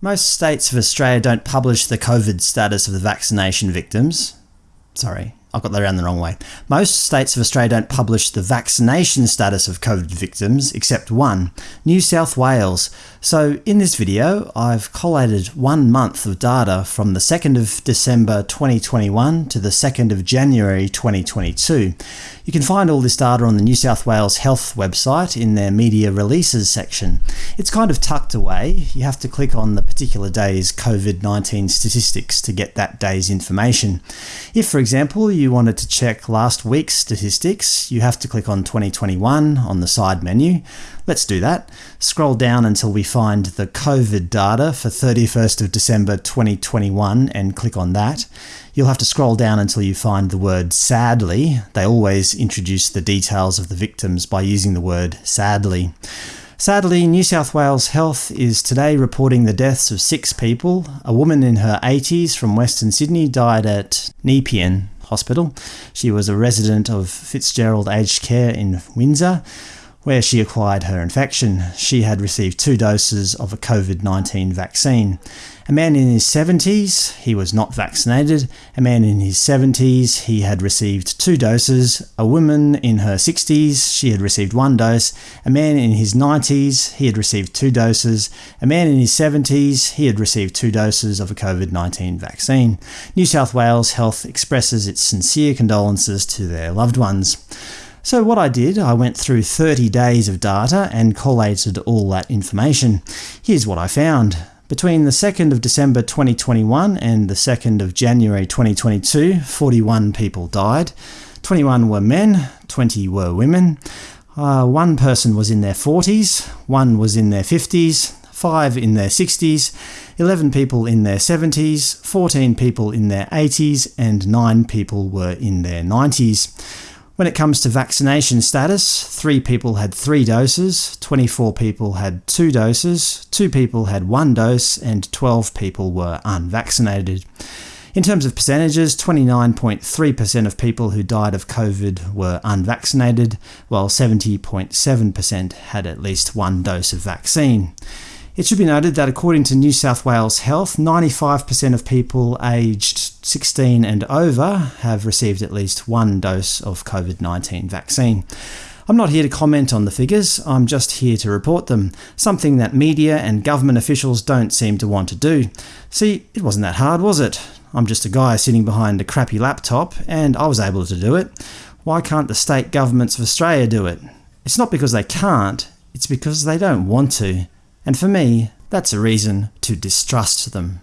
Most states of Australia don't publish the COVID status of the vaccination victims. Sorry, I got that around the wrong way. Most states of Australia don't publish the vaccination status of COVID victims, except one, New South Wales. So in this video, I've collated one month of data from the 2nd of December 2021 to the 2nd of January 2022. You can find all this data on the New South Wales Health website in their Media Releases section. It's kind of tucked away. You have to click on the particular day's COVID-19 statistics to get that day's information. If, for example, you wanted to check last week's statistics, you have to click on 2021 on the side menu. Let's do that. Scroll down until we find the COVID data for 31st of December 2021 and click on that. You'll have to scroll down until you find the word sadly. They always introduce the details of the victims by using the word sadly. Sadly, New South Wales Health is today reporting the deaths of six people. A woman in her 80s from Western Sydney died at Nepean Hospital. She was a resident of Fitzgerald Aged Care in Windsor where she acquired her infection. She had received two doses of a COVID-19 vaccine. A man in his 70s, he was not vaccinated. A man in his 70s, he had received two doses. A woman in her 60s, she had received one dose. A man in his 90s, he had received two doses. A man in his 70s, he had received two doses of a COVID-19 vaccine. New South Wales Health expresses its sincere condolences to their loved ones. So what I did, I went through 30 days of data and collated all that information. Here's what I found. Between the 2nd of December 2021 and the 2nd of January 2022, 41 people died. 21 were men, 20 were women. Uh, one person was in their 40s, one was in their 50s, 5 in their 60s, 11 people in their 70s, 14 people in their 80s, and 9 people were in their 90s. When it comes to vaccination status, 3 people had 3 doses, 24 people had 2 doses, 2 people had 1 dose, and 12 people were unvaccinated. In terms of percentages, 29.3% of people who died of COVID were unvaccinated, while 70.7% had at least one dose of vaccine. It should be noted that according to New South Wales Health, 95% of people aged 16 and over have received at least one dose of COVID-19 vaccine. I'm not here to comment on the figures, I'm just here to report them, something that media and government officials don't seem to want to do. See, it wasn't that hard, was it? I'm just a guy sitting behind a crappy laptop, and I was able to do it. Why can't the state governments of Australia do it? It's not because they can't, it's because they don't want to. And for me, that's a reason to distrust them.